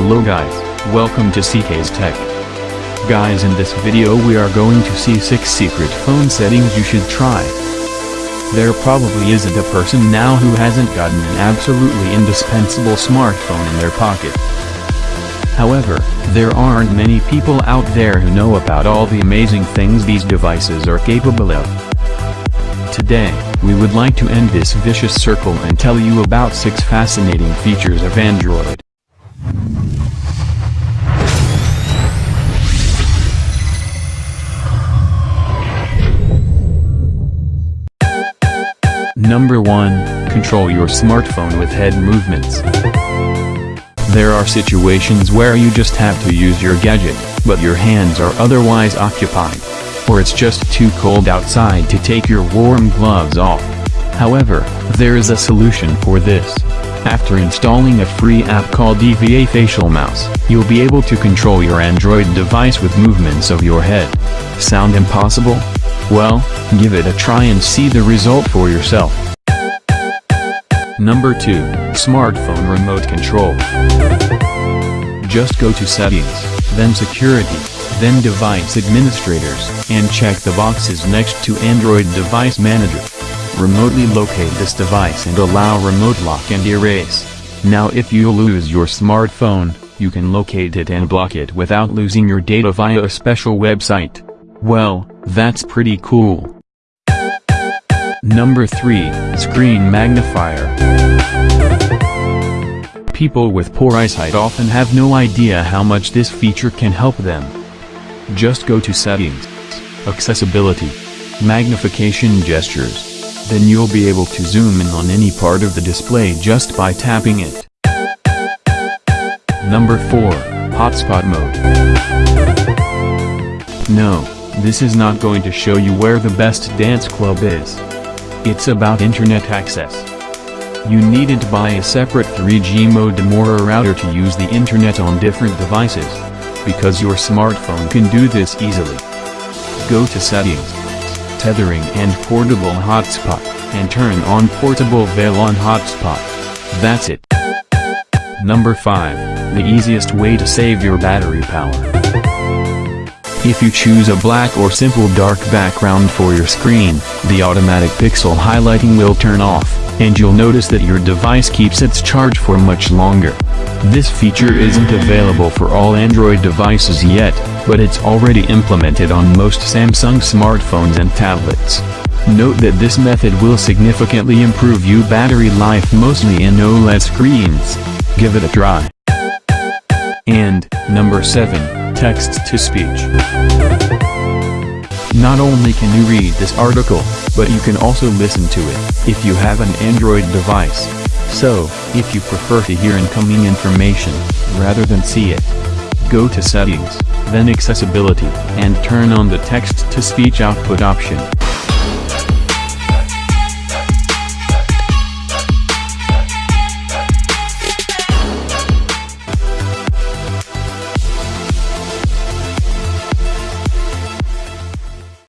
Hello guys, welcome to CK's Tech. Guys in this video we are going to see 6 secret phone settings you should try. There probably isn't a person now who hasn't gotten an absolutely indispensable smartphone in their pocket. However, there aren't many people out there who know about all the amazing things these devices are capable of. Today, we would like to end this vicious circle and tell you about 6 fascinating features of Android. Number 1, control your smartphone with head movements. There are situations where you just have to use your gadget, but your hands are otherwise occupied. Or it's just too cold outside to take your warm gloves off. However, there is a solution for this. After installing a free app called EVA Facial Mouse, you'll be able to control your Android device with movements of your head. Sound impossible? Well, give it a try and see the result for yourself. Number 2, Smartphone Remote Control. Just go to Settings, then Security, then Device Administrators, and check the boxes next to Android Device Manager. Remotely locate this device and allow remote lock and erase. Now if you lose your smartphone, you can locate it and block it without losing your data via a special website. Well, that's pretty cool. Number 3, Screen Magnifier. People with poor eyesight often have no idea how much this feature can help them. Just go to Settings, Accessibility, Magnification Gestures. Then you'll be able to zoom in on any part of the display just by tapping it. Number 4, Hotspot Mode. No, this is not going to show you where the best dance club is. It's about internet access. You needn't buy a separate 3G modem or a router to use the internet on different devices. Because your smartphone can do this easily. Go to Settings, Tethering and Portable Hotspot, and turn on Portable WLAN Hotspot. That's it. Number 5, the easiest way to save your battery power. If you choose a black or simple dark background for your screen, the automatic pixel highlighting will turn off, and you'll notice that your device keeps its charge for much longer. This feature isn't available for all Android devices yet, but it's already implemented on most Samsung smartphones and tablets. Note that this method will significantly improve your battery life mostly in OLED screens. Give it a try. And, number 7, Text-to-speech. Not only can you read this article, but you can also listen to it, if you have an Android device. So, if you prefer to hear incoming information, rather than see it, go to Settings, then Accessibility, and turn on the text-to-speech output option.